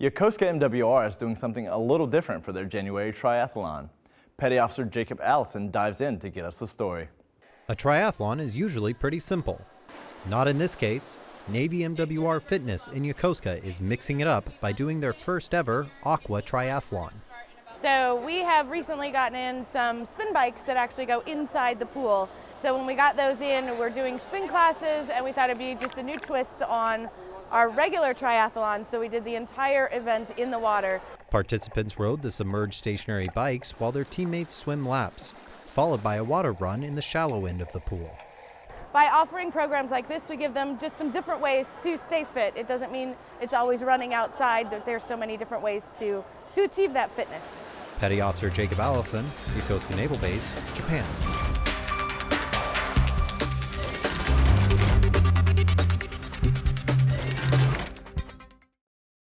Yokosuka MWR is doing something a little different for their January triathlon. Petty Officer Jacob Allison dives in to get us the story. A triathlon is usually pretty simple. Not in this case. Navy MWR Fitness in Yokosuka is mixing it up by doing their first ever Aqua Triathlon. So we have recently gotten in some spin bikes that actually go inside the pool. So when we got those in, we're doing spin classes and we thought it'd be just a new twist on our regular triathlon, so we did the entire event in the water. Participants rode the submerged stationary bikes while their teammates swim laps, followed by a water run in the shallow end of the pool. By offering programs like this, we give them just some different ways to stay fit. It doesn't mean it's always running outside, there's so many different ways to, to achieve that fitness. Petty Officer Jacob Allison, Yokosuka Naval Base, Japan.